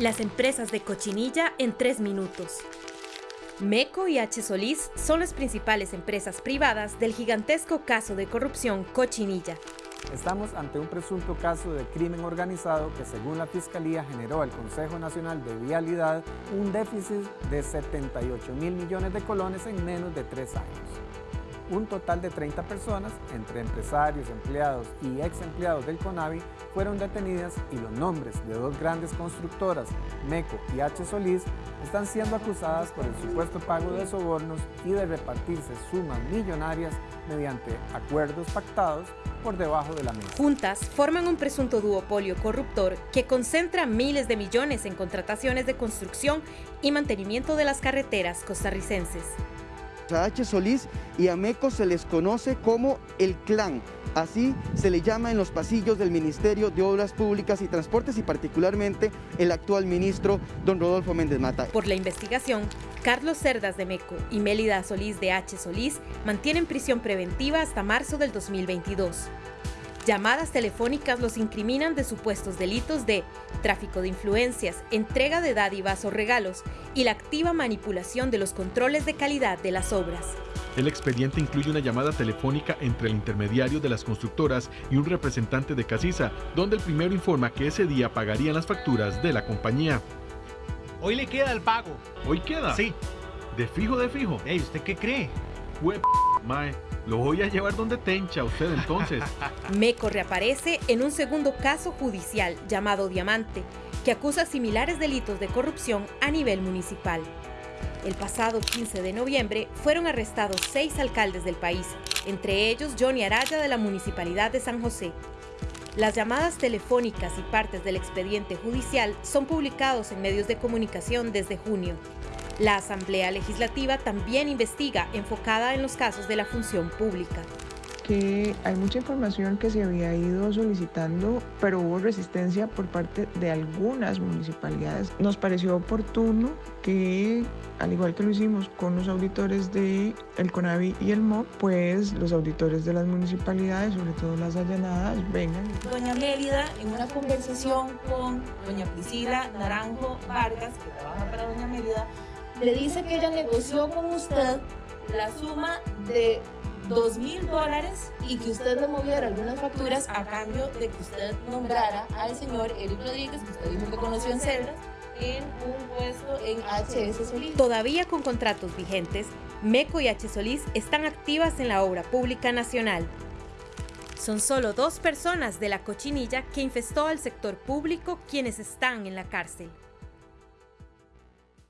Las empresas de Cochinilla en tres minutos. MECO y H. Solís son las principales empresas privadas del gigantesco caso de corrupción Cochinilla. Estamos ante un presunto caso de crimen organizado que según la Fiscalía generó al Consejo Nacional de Vialidad un déficit de 78 mil millones de colones en menos de tres años un total de 30 personas, entre empresarios, empleados y ex empleados del CONAVI, fueron detenidas y los nombres de dos grandes constructoras, MECO y H. Solís, están siendo acusadas por el supuesto pago de sobornos y de repartirse sumas millonarias mediante acuerdos pactados por debajo de la mesa. Juntas forman un presunto duopolio corruptor que concentra miles de millones en contrataciones de construcción y mantenimiento de las carreteras costarricenses. A H. Solís y a MECO se les conoce como el clan, así se le llama en los pasillos del Ministerio de Obras Públicas y Transportes y particularmente el actual ministro don Rodolfo Méndez Mata. Por la investigación, Carlos Cerdas de MECO y Mélida Solís de H. Solís mantienen prisión preventiva hasta marzo del 2022. Llamadas telefónicas los incriminan de supuestos delitos de tráfico de influencias, entrega de dádivas o regalos y la activa manipulación de los controles de calidad de las obras. El expediente incluye una llamada telefónica entre el intermediario de las constructoras y un representante de Casisa, donde el primero informa que ese día pagarían las facturas de la compañía. Hoy le queda el pago. ¿Hoy queda? Sí. ¿De fijo, de fijo? Ey, ¿usted qué cree? Hue mae. Lo voy a llevar donde tencha usted entonces. Meco reaparece en un segundo caso judicial llamado Diamante, que acusa similares delitos de corrupción a nivel municipal. El pasado 15 de noviembre fueron arrestados seis alcaldes del país, entre ellos Johnny Araya de la Municipalidad de San José. Las llamadas telefónicas y partes del expediente judicial son publicados en medios de comunicación desde junio. La Asamblea Legislativa también investiga enfocada en los casos de la función pública que hay mucha información que se había ido solicitando, pero hubo resistencia por parte de algunas municipalidades. Nos pareció oportuno que, al igual que lo hicimos con los auditores de el CONAVI y el MOP, pues los auditores de las municipalidades, sobre todo las allanadas, vengan. Doña Mélida, en una conversación con doña Priscila Naranjo Vargas, que trabaja para doña Mélida, le dice que ella negoció con usted la suma de dos mil dólares y que usted le moviera algunas facturas a cambio de que usted nombrara al señor Eric Rodríguez, que usted dijo que conoció en Celdas, en un puesto en HS Solís. Todavía con contratos vigentes, MECO y H. Solís están activas en la obra pública nacional. Son solo dos personas de la cochinilla que infestó al sector público quienes están en la cárcel.